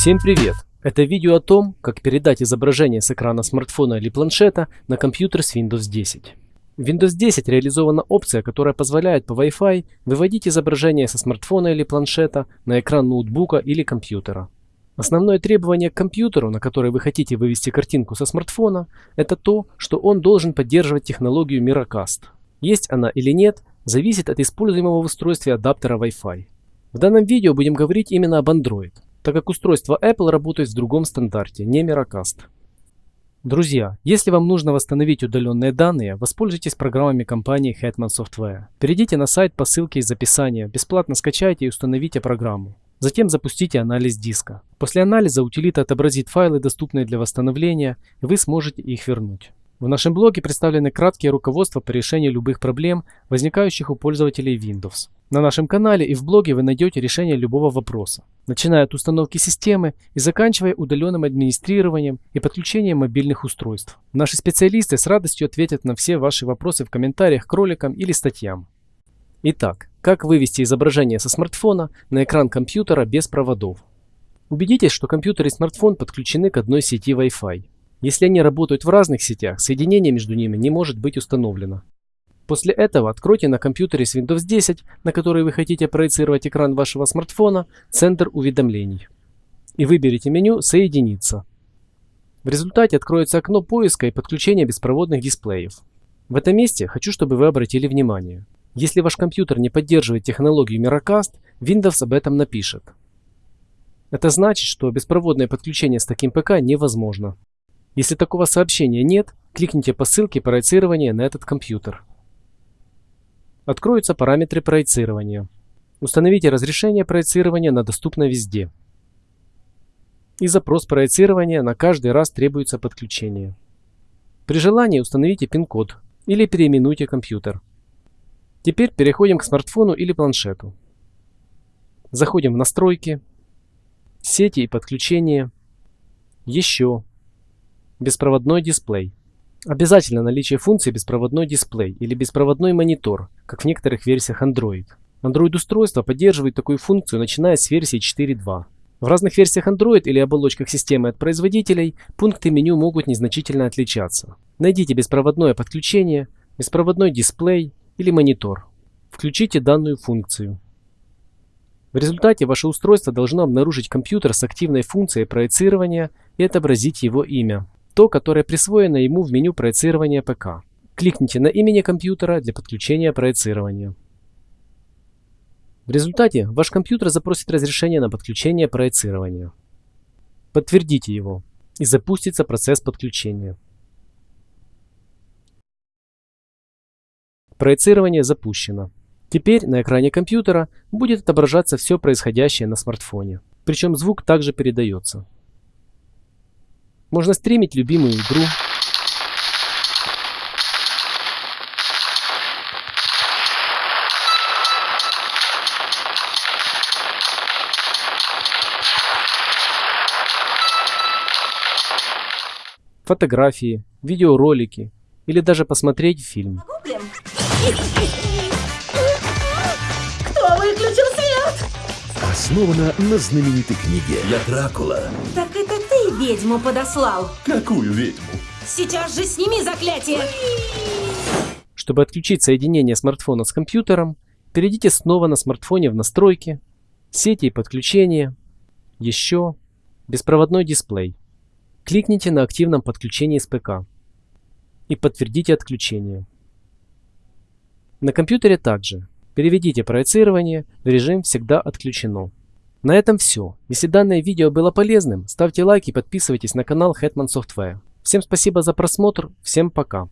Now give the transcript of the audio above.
Всем привет! Это видео о том, как передать изображение с экрана смартфона или планшета на компьютер с Windows 10. В Windows 10 реализована опция, которая позволяет по Wi-Fi выводить изображение со смартфона или планшета на экран ноутбука или компьютера. Основное требование к компьютеру, на который вы хотите вывести картинку со смартфона, это то, что он должен поддерживать технологию Miracast. Есть она или нет, зависит от используемого в устройстве адаптера Wi-Fi. В данном видео будем говорить именно об Android, так как устройство Apple работает в другом стандарте, не Miracast. Друзья, если вам нужно восстановить удаленные данные, воспользуйтесь программами компании Hetman Software. Перейдите на сайт по ссылке из описания, бесплатно скачайте и установите программу. Затем запустите анализ диска. После анализа утилита отобразит файлы, доступные для восстановления, и вы сможете их вернуть. В нашем блоге представлены краткие руководства по решению любых проблем, возникающих у пользователей Windows. На нашем канале и в блоге вы найдете решение любого вопроса, начиная от установки системы и заканчивая удаленным администрированием и подключением мобильных устройств. Наши специалисты с радостью ответят на все ваши вопросы в комментариях к роликам или статьям. Итак, как вывести изображение со смартфона на экран компьютера без проводов? Убедитесь, что компьютер и смартфон подключены к одной сети Wi-Fi. Если они работают в разных сетях, соединение между ними не может быть установлено. После этого откройте на компьютере с Windows 10, на который вы хотите проецировать экран вашего смартфона, центр уведомлений. И выберите меню «Соединиться». В результате откроется окно поиска и подключения беспроводных дисплеев. В этом месте хочу, чтобы вы обратили внимание. Если ваш компьютер не поддерживает технологию Miracast, Windows об этом напишет. Это значит, что беспроводное подключение с таким ПК невозможно. Если такого сообщения нет, кликните по ссылке проецирования на этот компьютер. Откроются параметры проецирования. Установите разрешение проецирования на доступно везде. И запрос проецирования на каждый раз требуется подключение. При желании установите пин-код или переименуйте компьютер. Теперь переходим к смартфону или планшету. Заходим в настройки, сети и подключения, еще, Беспроводной дисплей. Обязательно наличие функции беспроводной дисплей или беспроводной монитор, как в некоторых версиях Android. Android-устройство поддерживает такую функцию, начиная с версии 4.2. В разных версиях Android или оболочках системы от производителей пункты меню могут незначительно отличаться. Найдите беспроводное подключение, беспроводной дисплей или монитор. Включите данную функцию. В результате ваше устройство должно обнаружить компьютер с активной функцией проецирования и отобразить его имя то, которое присвоено ему в меню проецирования ПК. Кликните на имени компьютера для подключения проецирования. В результате ваш компьютер запросит разрешение на подключение проецирования. Подтвердите его и запустится процесс подключения. Проецирование запущено. Теперь на экране компьютера будет отображаться все происходящее на смартфоне. Причем звук также передается. Можно стримить любимую игру. Фотографии, видеоролики или даже посмотреть фильм. Кто выключил свет? Основана на знаменитой книге. Я Дракула. Так это ты ведьму подослал. Какую ведьму? Сейчас же сними заклятие. Чтобы отключить соединение смартфона с компьютером, перейдите снова на смартфоне в настройки, сети и подключения, еще, беспроводной дисплей. Кликните на активном подключении с ПК и подтвердите отключение. На компьютере также переведите проецирование в режим «Всегда отключено». На этом все. Если данное видео было полезным, ставьте лайк и подписывайтесь на канал Hetman Software. Всем спасибо за просмотр, всем пока.